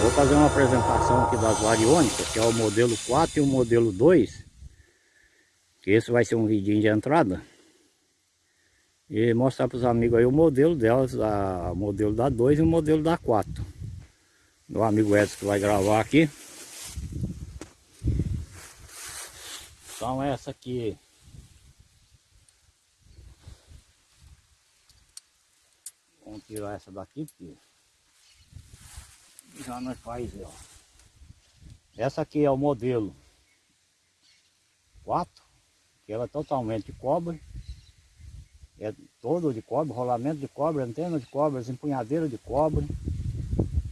Vou fazer uma apresentação aqui das variônicas, que é o modelo 4 e o modelo 2. Que esse vai ser um vidinho de entrada. E mostrar para os amigos aí o modelo delas, a, o modelo da 2 e o modelo da 4. Meu amigo Edson que vai gravar aqui. Então essa aqui Vamos tirar essa daqui porque já nós faz, ó. Essa aqui é o modelo 4, que ela é totalmente de cobre. É todo de cobre, rolamento de cobre, antena de cobre, empunhadeira de cobre.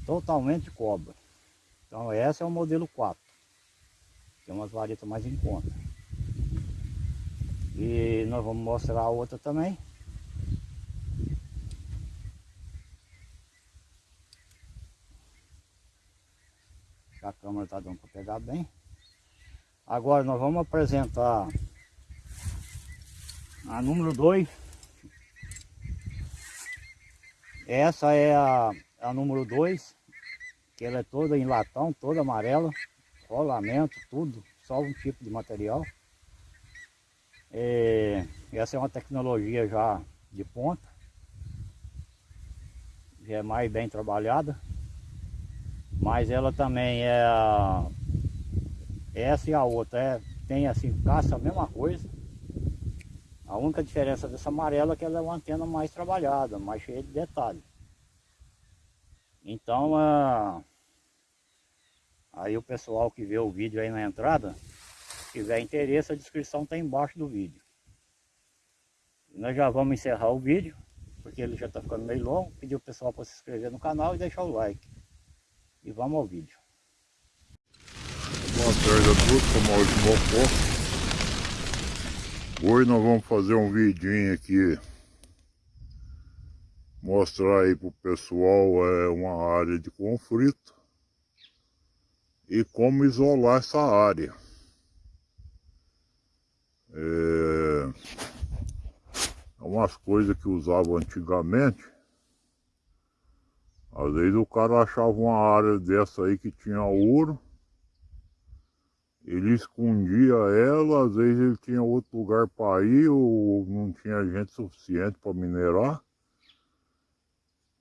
Totalmente de cobre. Então essa é o modelo 4. Tem umas varetas mais em conta. E nós vamos mostrar a outra também. A câmera está dando para pegar bem. Agora nós vamos apresentar a número 2. Essa é a, a número 2, que ela é toda em latão, toda amarela, rolamento, tudo, só um tipo de material. É, essa é uma tecnologia já de ponta, já é mais bem trabalhada. Mas ela também é. Essa e a outra é, tem assim, caça a mesma coisa. A única diferença dessa amarela é que ela é uma antena mais trabalhada, mais cheia de detalhes. Então, aí o pessoal que vê o vídeo aí na entrada, se tiver interesse, a descrição está embaixo do vídeo. E nós já vamos encerrar o vídeo, porque ele já está ficando meio longo. Pedir o pessoal para se inscrever no canal e deixar o like. E vamos ao vídeo. Boa tarde a todos, sou Maurício Mocó. Hoje nós vamos fazer um vidinho aqui. Mostrar aí pro pessoal é, uma área de conflito. E como isolar essa área. É, é umas coisas que usavam antigamente às vezes o cara achava uma área dessa aí que tinha ouro, ele escondia ela, às vezes ele tinha outro lugar para ir ou não tinha gente suficiente para minerar.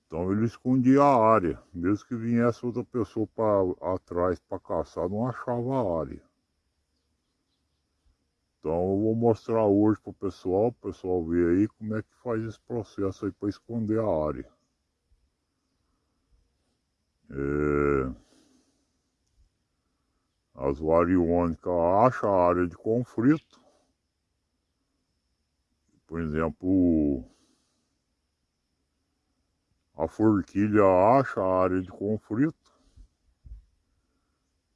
Então ele escondia a área, mesmo que viesse outra pessoa para atrás para caçar, não achava a área. Então eu vou mostrar hoje para o pessoal, o pessoal ver aí como é que faz esse processo aí para esconder a área. É, as variônicas acham a área de conflito. Por exemplo, a forquilha acha a área de conflito.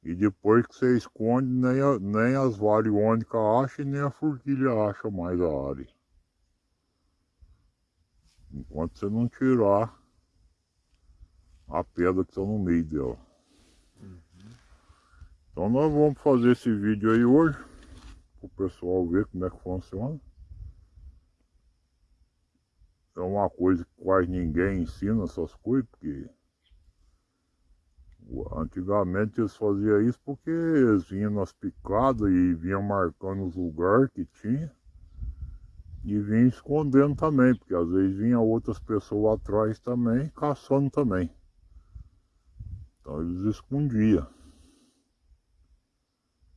E depois que você esconde, nem, a, nem as variônicas acham, nem a forquilha acha mais a área. Enquanto você não tirar a pedra que está no meio dela. Então nós vamos fazer esse vídeo aí hoje, para o pessoal ver como é que funciona. É uma coisa que quase ninguém ensina essas coisas, porque antigamente eles faziam isso porque eles vinham nas picadas e vinham marcando os lugares que tinha e vinham escondendo também, porque às vezes vinha outras pessoas atrás também, caçando também. Então eles escondiam.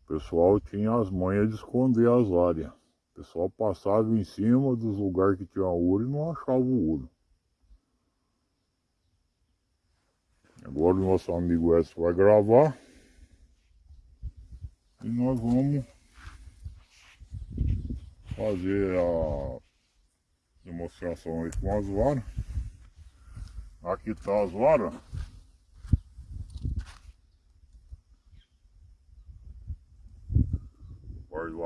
O pessoal tinha as manhas de esconder as áreas. O pessoal passava em cima dos lugares que tinha ouro e não achava o ouro. Agora o nosso amigo Edson vai gravar. E nós vamos fazer a demonstração aí com as varas. Aqui está as varas.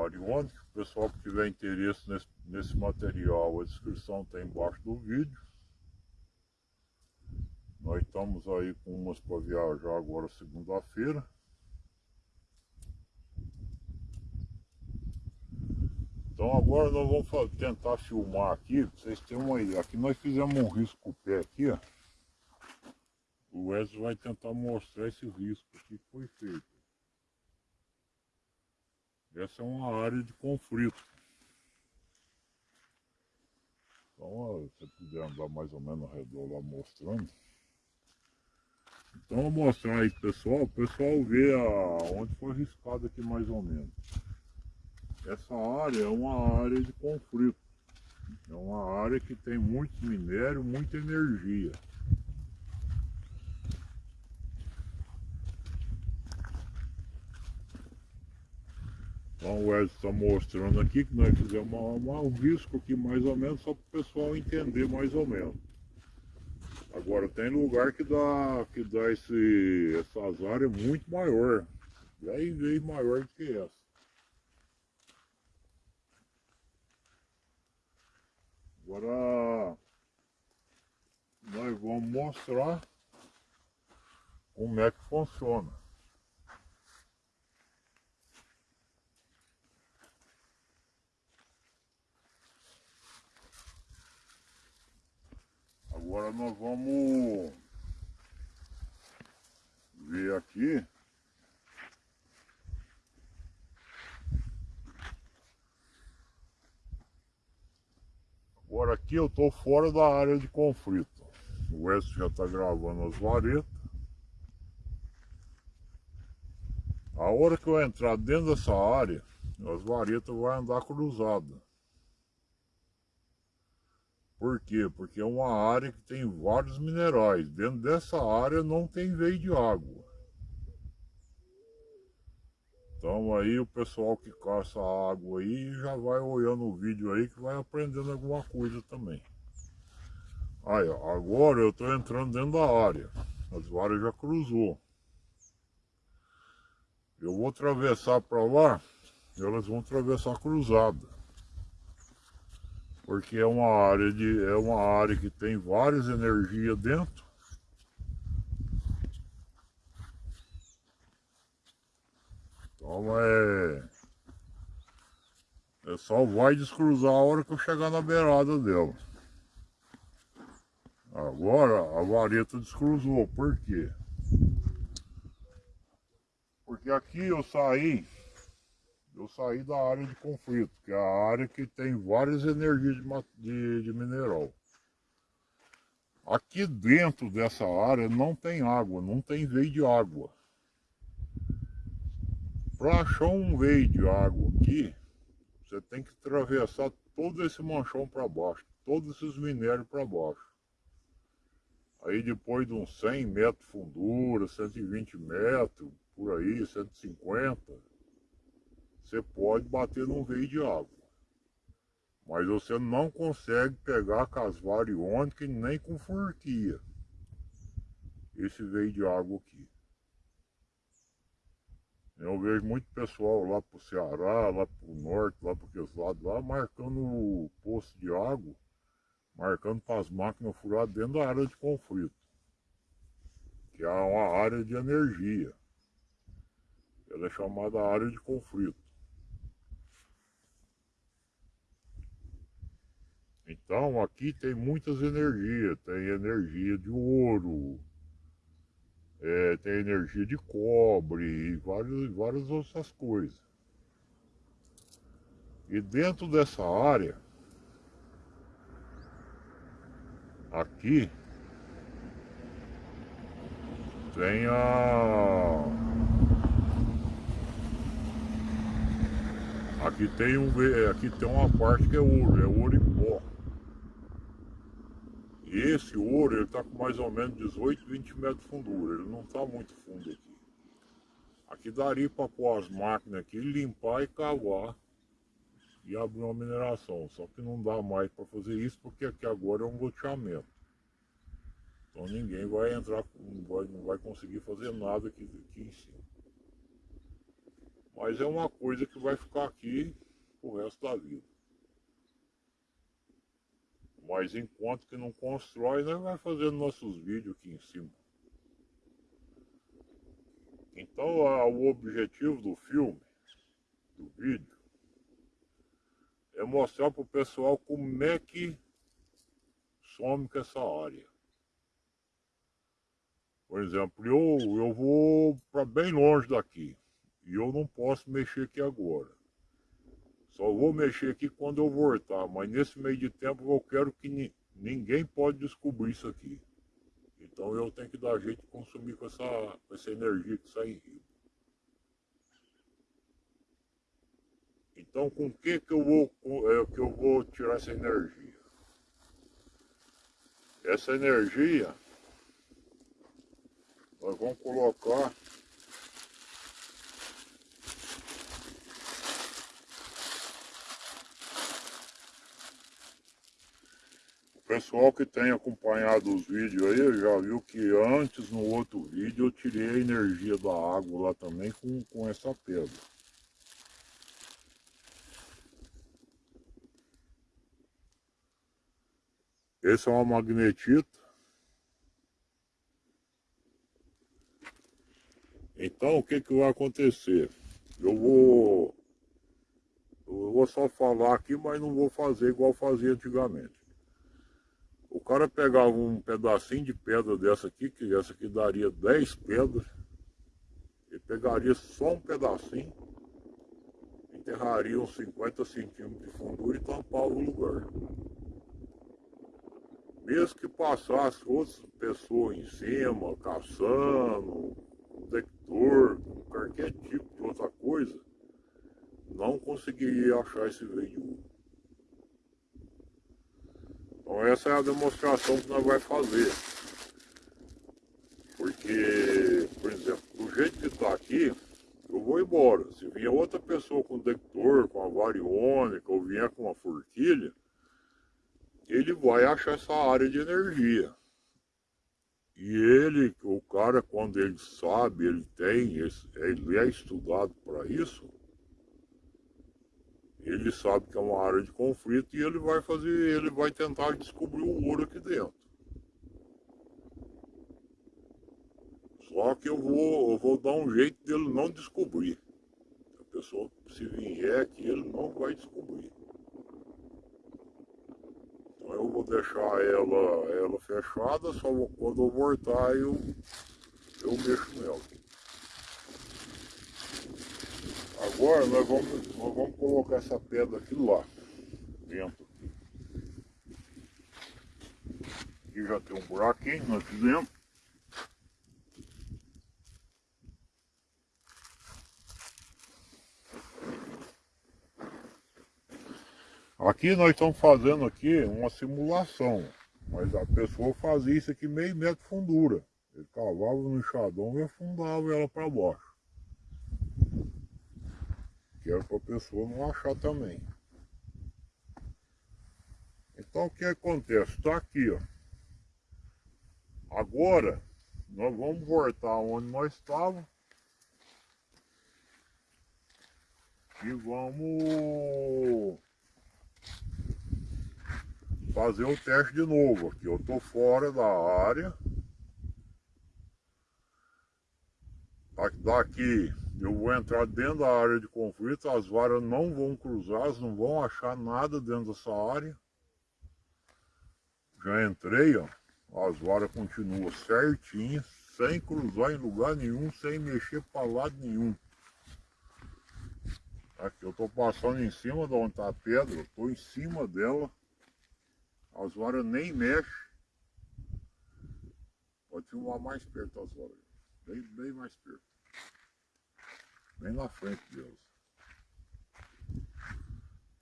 Variônica. O pessoal que tiver interesse nesse, nesse material, a descrição está embaixo do vídeo. Nós estamos aí com umas para viajar agora segunda-feira. Então agora nós vamos tentar filmar aqui, vocês terem uma ideia. Aqui nós fizemos um risco pé aqui, ó. o Wesley vai tentar mostrar esse risco que foi feito. Essa é uma área de conflito. Então, se puder andar mais ou menos ao redor lá mostrando. Então, eu vou mostrar aí pessoal, o pessoal vê a, onde foi riscado aqui mais ou menos. Essa área é uma área de conflito. É uma área que tem muito minério, muita energia. Então o Edson está mostrando aqui que nós fizemos uma, uma, um risco aqui mais ou menos só para o pessoal entender mais ou menos. Agora tem lugar que dá, que dá esse, essas áreas muito maior, 10 vezes maior do que essa. Agora nós vamos mostrar como é que funciona. Agora nós vamos ver aqui Agora aqui eu estou fora da área de conflito. O West já está gravando as varetas. A hora que eu entrar dentro dessa área, as varetas vão andar cruzadas. Por quê? Porque é uma área que tem vários minerais. Dentro dessa área não tem veio de água. Então aí o pessoal que caça água aí já vai olhando o vídeo aí que vai aprendendo alguma coisa também. Aí, ó, agora eu estou entrando dentro da área. As varas já cruzou. Eu vou atravessar para lá, elas vão atravessar cruzada. Porque é uma área de é uma área que tem várias energias dentro Então é... É só vai descruzar a hora que eu chegar na beirada dela. Agora a vareta descruzou, por quê? Porque aqui eu saí, eu saí da área de conflito, que é a área que tem várias energias de, de, de mineral. Aqui dentro dessa área não tem água, não tem veio de água. Para achar um veio de água aqui, você tem que atravessar todo esse manchão para baixo, todos esses minérios para baixo. Aí depois de uns 100 metros de fundura, 120 metros, por aí, 150, você pode bater num veio de água. Mas você não consegue pegar com as variônicas nem com furquia. Esse veio de água aqui. Eu vejo muito pessoal lá pro Ceará, lá pro norte, lá para aqueles lados lá, marcando o poço de água, marcando para as máquinas furadas dentro da área de conflito, que é uma área de energia. Ela é chamada área de conflito. Então aqui tem muitas energias, tem energia de ouro, é, tem energia de cobre e várias, várias outras coisas. E dentro dessa área, aqui, tem a... Aqui tem, um, aqui tem uma parte que é ouro, é ouro em pó. Esse ouro, ele está com mais ou menos 18, 20 metros de fundura, ele não está muito fundo aqui. Aqui daria para pôr as máquinas aqui, limpar e cavar e abrir uma mineração. Só que não dá mais para fazer isso porque aqui agora é um loteamento. Então ninguém vai entrar, não vai, não vai conseguir fazer nada aqui, aqui em cima. Mas é uma coisa que vai ficar aqui o resto da vida. Mas enquanto que não constrói, nós vai fazendo nossos vídeos aqui em cima. Então a, o objetivo do filme, do vídeo, é mostrar para o pessoal como é que some com essa área. Por exemplo, eu, eu vou para bem longe daqui. E eu não posso mexer aqui agora. Só vou mexer aqui quando eu voltar. Mas nesse meio de tempo eu quero que ni ninguém pode descobrir isso aqui. Então eu tenho que dar jeito de consumir com essa, com essa energia que sai em rio. Então com que que eu vou, é, que eu vou tirar essa energia? Essa energia nós vamos colocar pessoal que tem acompanhado os vídeos aí já viu que antes no outro vídeo eu tirei a energia da água lá também com, com essa pedra esse é uma magnetita Então o que, que vai acontecer? Eu vou, eu vou só falar aqui, mas não vou fazer igual fazia antigamente. O cara pegava um pedacinho de pedra dessa aqui, que essa aqui daria 10 pedras, e pegaria só um pedacinho, enterraria uns 50 centímetros de fundura e tampava o lugar. Mesmo que passasse outras pessoas em cima, caçando, detector, qualquer tipo de outra coisa, não conseguiria achar esse veículo. Então essa é a demonstração que nós vamos fazer. Porque, por exemplo, do jeito que está aqui, eu vou embora. Se vier outra pessoa com detector, com a variônica, ou vier com uma forquilha, ele vai achar essa área de energia. E ele, o cara, quando ele sabe, ele tem, ele é estudado para isso, ele sabe que é uma área de conflito e ele vai fazer, ele vai tentar descobrir o ouro aqui dentro. Só que eu vou, eu vou dar um jeito dele não descobrir. A pessoa, se vier aqui, ele não vai descobrir eu vou deixar ela, ela fechada, só quando eu voltar eu, eu mexo nela. Agora nós vamos, nós vamos colocar essa pedra aqui lá, dentro. Aqui já tem um buraquinho, nós fizemos. Aqui nós estamos fazendo aqui uma simulação, mas a pessoa fazia isso aqui meio metro fundura. Ele cavava no enxadão e afundava ela para baixo. Que era para a pessoa não achar também. Então o que acontece? Está aqui, ó. Agora, nós vamos voltar onde nós estávamos. E vamos fazer o teste de novo aqui. Eu estou fora da área. Daqui eu vou entrar dentro da área de conflito, as varas não vão cruzar, não vão achar nada dentro dessa área. Já entrei, ó. As varas continuam certinhas, sem cruzar em lugar nenhum, sem mexer para lado nenhum. Aqui eu estou passando em cima de onde está a pedra, estou em cima dela. As varas nem mexem. Pode filmar mais perto as varas. Bem, bem mais perto. Bem na frente delas.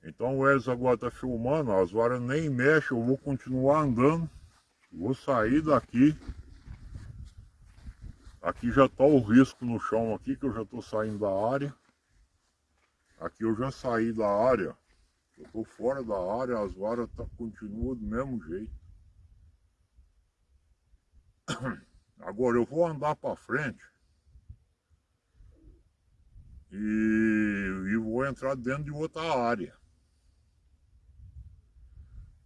Então o Elis agora está filmando, as varas nem mexem, eu vou continuar andando. Vou sair daqui. Aqui já está o risco no chão aqui, que eu já estou saindo da área. Aqui eu já saí da área. Eu estou fora da área, as varas tá, continuam do mesmo jeito. Agora eu vou andar para frente e, e vou entrar dentro de outra área.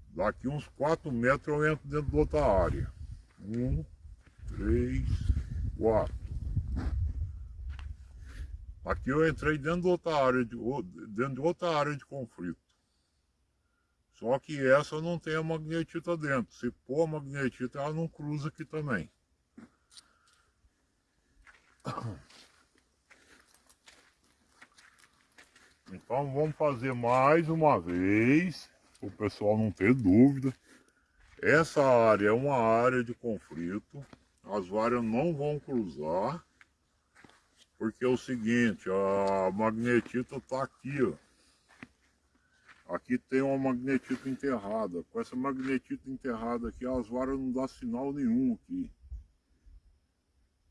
Daqui uns 4 metros eu entro dentro de outra área. Um, três, quatro. Aqui eu entrei dentro de outra área de, dentro de outra área de conflito. Só que essa não tem a magnetita dentro. Se pôr a magnetita, ela não cruza aqui também. Então vamos fazer mais uma vez, para o pessoal não ter dúvida. Essa área é uma área de conflito, as varas não vão cruzar, porque é o seguinte, a magnetita está aqui, ó. Aqui tem uma magnetita enterrada. Com essa magnetita enterrada aqui, as varas não dá sinal nenhum aqui.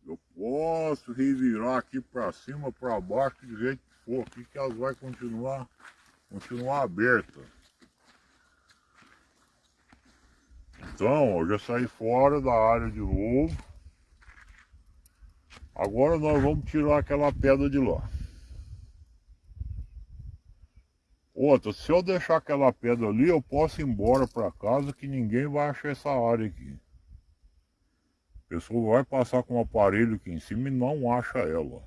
Eu posso revirar aqui para cima, para baixo, de jeito for, aqui que elas vai continuar, continuar aberta. Então, eu já saí fora da área de novo. Agora nós vamos tirar aquela pedra de lá. Outra, se eu deixar aquela pedra ali, eu posso ir embora para casa que ninguém vai achar essa área aqui. A pessoa vai passar com um aparelho aqui em cima e não acha ela.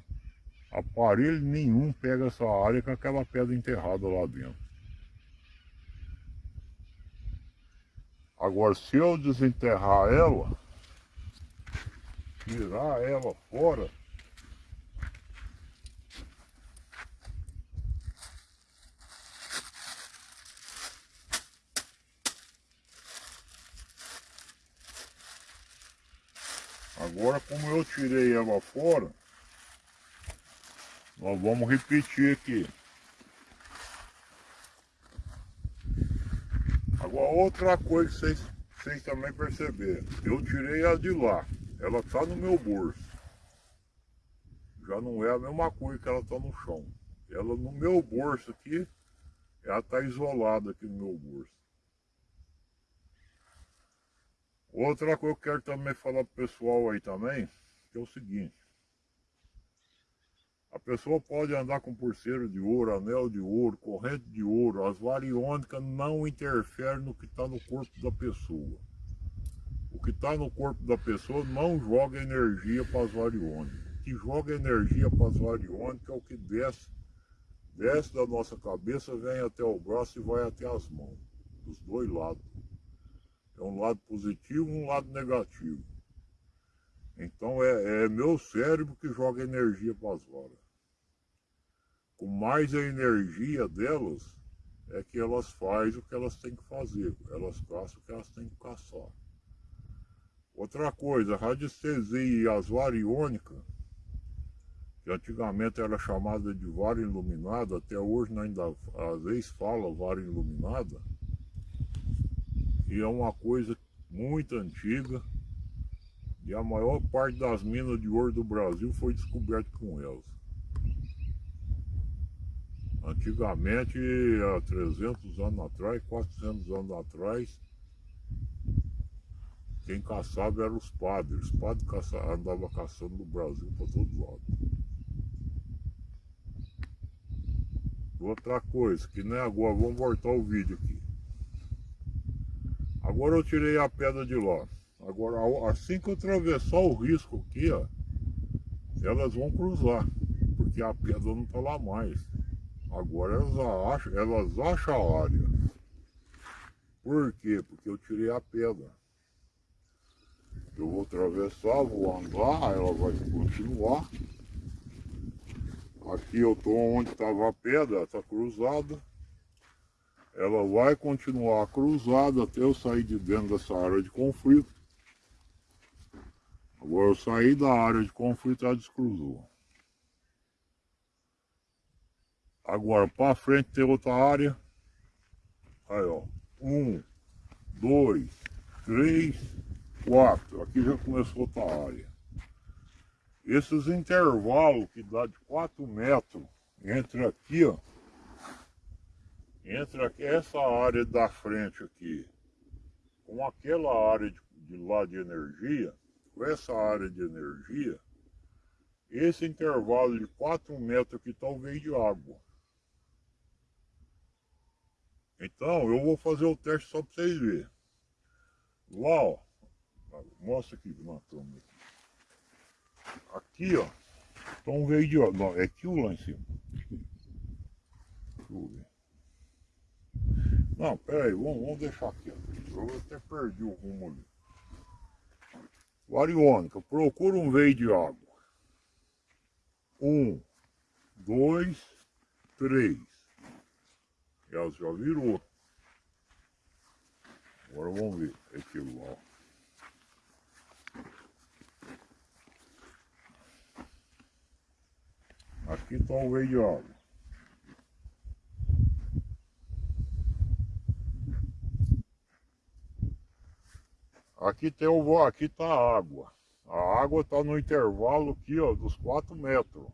Aparelho nenhum pega essa área com aquela pedra enterrada lá dentro. Agora, se eu desenterrar ela, tirar ela fora, Agora como eu tirei ela fora, nós vamos repetir aqui. Agora outra coisa que vocês, vocês também perceberam, eu tirei ela de lá, ela está no meu bolso. Já não é a mesma coisa que ela está no chão. Ela no meu bolso aqui, ela está isolada aqui no meu bolso. Outra coisa que eu quero também falar pro pessoal aí também, que é o seguinte. A pessoa pode andar com pulseira de ouro, anel de ouro, corrente de ouro, as variônicas não interferem no que está no corpo da pessoa. O que está no corpo da pessoa não joga energia para as variônicas. O que joga energia para as variônicas é o que desce, desce da nossa cabeça, vem até o braço e vai até as mãos, dos dois lados. É um lado positivo e um lado negativo. Então é, é meu cérebro que joga energia para as varas. Com mais a energia delas, é que elas fazem o que elas têm que fazer. Elas caçam o que elas têm que caçar. Outra coisa, a radiestesia e as variônicas, que antigamente era chamada de vara iluminada, até hoje ainda às vezes fala vara iluminada, e é uma coisa muito antiga e a maior parte das minas de ouro do Brasil foi descoberta com elas. Antigamente, há 300 anos atrás, 400 anos atrás, quem caçava eram os padres. Os padres andavam caçando no Brasil para todo lado. Outra coisa, que nem agora, vamos voltar o vídeo aqui. Agora eu tirei a pedra de lá. Agora, assim que eu atravessar o risco aqui, ó, elas vão cruzar, porque a pedra não está lá mais. Agora elas acham, elas acham a área. Por quê? Porque eu tirei a pedra. Eu vou atravessar, vou andar, ela vai continuar. Aqui eu estou onde estava a pedra, está cruzada ela vai continuar cruzada até eu sair de dentro dessa área de conflito. Agora eu saí da área de conflito, ela descruzou. Agora para frente tem outra área. Aí ó, um, dois, três, quatro. Aqui já começou outra área. Esses intervalos que dá de 4 metros entre aqui, ó, entre aqui, essa área da frente aqui com aquela área de, de lá de energia, com essa área de energia, esse intervalo de 4 metros aqui talvez de água. Então eu vou fazer o teste só para vocês verem. Lá ó, mostra aqui na câmera. Aqui ó, então veio de água, não, é aqui o lá em cima. Deixa eu ver. Não, pera aí, vamos, vamos deixar aqui. Ó. Eu até perdi o rumo ali. Variônica, procura um veio de água. Um, dois, três. Ela já virou. Agora vamos ver aquilo lá. ó. Aqui está o veio de água. Aqui tem o aqui tá a água. A água está no intervalo aqui, ó, dos 4 metros.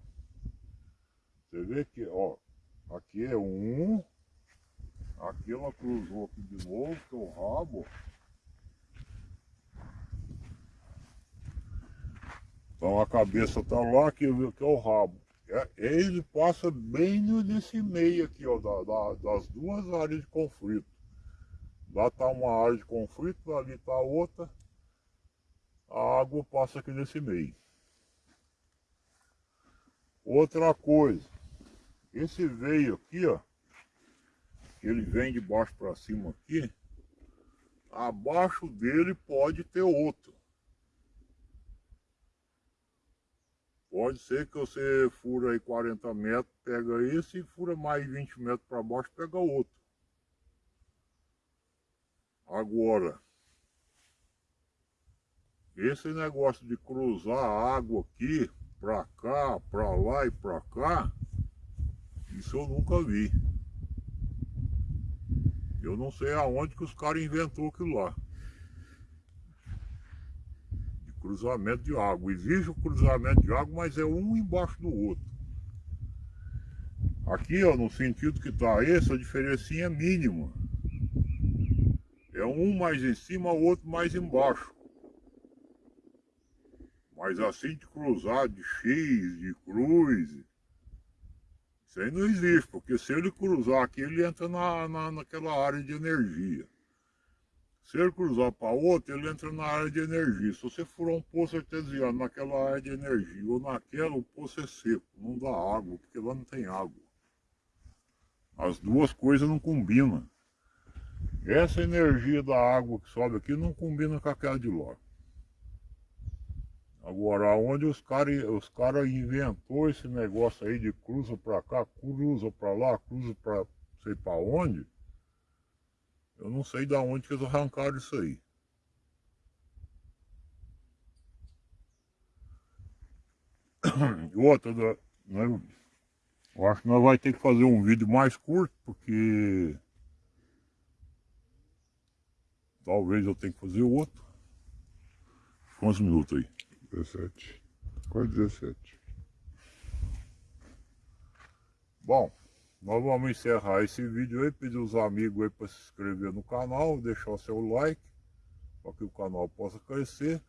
Você vê que, ó, aqui é um, aqui ela cruzou aqui de novo, que é o rabo. Então a cabeça tá lá, que, que é o rabo. É, ele passa bem nesse meio aqui, ó, da, da, das duas áreas de conflito. Lá está uma área de conflito, ali está outra. A água passa aqui nesse meio. Outra coisa, esse veio aqui, ó, ele vem de baixo para cima aqui, abaixo dele pode ter outro. Pode ser que você fura aí 40 metros, pega esse e fura mais 20 metros para baixo, pega outro. Agora, esse negócio de cruzar a água aqui, pra cá, pra lá e pra cá, isso eu nunca vi. Eu não sei aonde que os caras inventou aquilo lá. De cruzamento de água. Existe o cruzamento de água, mas é um embaixo do outro. Aqui, ó, no sentido que está esse, a diferencinha é mínima. É um mais em cima, o outro mais embaixo. Mas assim de cruzar de X, de cruz, isso aí não existe, porque se ele cruzar aqui, ele entra na, na, naquela área de energia. Se ele cruzar para outra, ele entra na área de energia. Se você furar um poço artesiano naquela área de energia ou naquela, o poço é seco, não dá água, porque lá não tem água. As duas coisas não combinam. Essa energia da água que sobe aqui não combina com aquela de lá. Agora, onde os caras os cara inventou esse negócio aí de cruza pra cá, cruza pra lá, cruza pra sei pra onde, eu não sei da onde que eles arrancaram isso aí. Outra, né, eu acho que nós vamos ter que fazer um vídeo mais curto, porque talvez eu tenha que fazer outro. Quantos minutos aí? 17. Quase 17. Bom, nós vamos encerrar esse vídeo aí, pedir os amigos aí para se inscrever no canal, deixar o seu like, para que o canal possa crescer.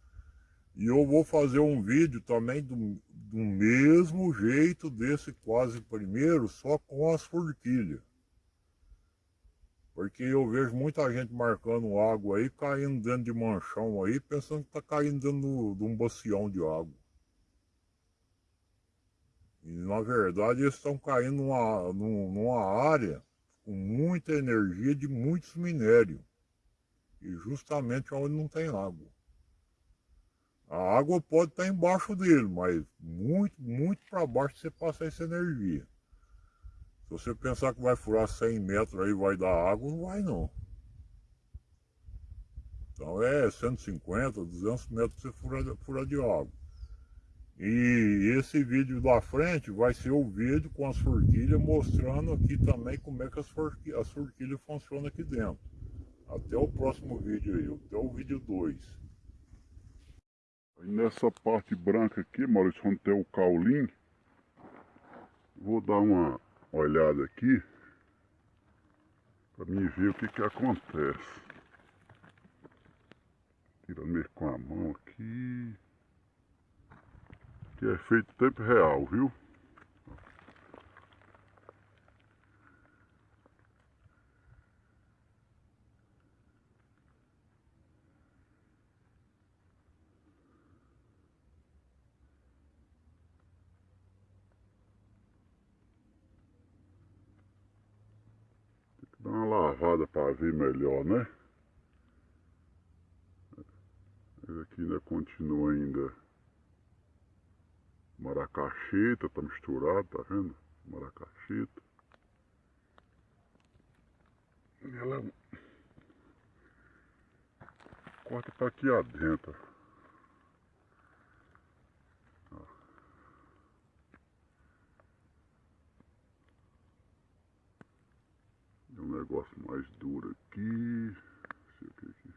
E eu vou fazer um vídeo também do, do mesmo jeito desse quase primeiro, só com as forquilhas. Porque eu vejo muita gente marcando água aí, caindo dentro de manchão aí, pensando que está caindo dentro de um bacião de água. E na verdade eles estão caindo numa, numa área com muita energia de muitos minérios. E justamente onde não tem água. A água pode estar embaixo dele, mas muito, muito para baixo você passa essa energia. Se você pensar que vai furar 100 metros aí vai dar água, não vai não. Então é 150, 200 metros você fura, fura de água. E esse vídeo da frente vai ser o vídeo com as forquilhas mostrando aqui também como é que as forquilhas, as forquilhas funcionam aqui dentro. Até o próximo vídeo aí, até o vídeo 2. Nessa parte branca aqui, Maurício, onde tem o caulim, vou dar uma olhada aqui para mim ver o que que acontece. Tirando meio com a mão aqui. Que é feito tempo real, viu? Dá uma lavada para ver melhor, né? Aqui ainda continua ainda maracacheta, tá misturado, tá vendo? Maracacheta. Ela corta para aqui adentro. Ó. Tem um negócio mais duro aqui. Não sei o que aqui.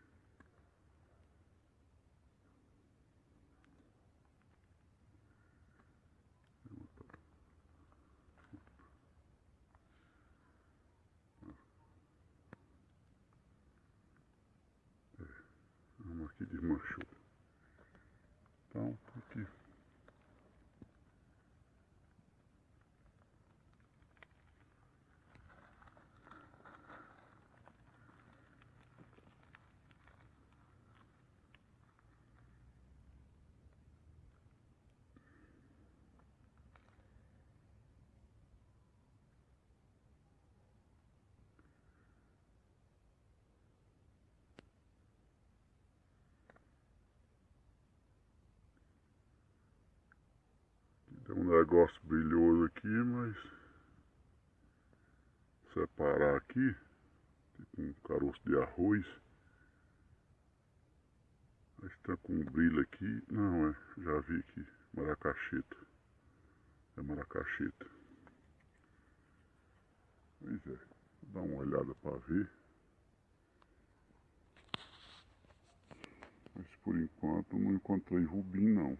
Vamos aqui desmanchou. Então, aqui. Tem um negócio brilhoso aqui, mas separar aqui, tipo um caroço de arroz. Está com um brilho aqui. Não, é, já vi aqui, maracacheta. É maracacheta. Pois é, vou dar uma olhada para ver. Mas por enquanto não encontrei rubim não.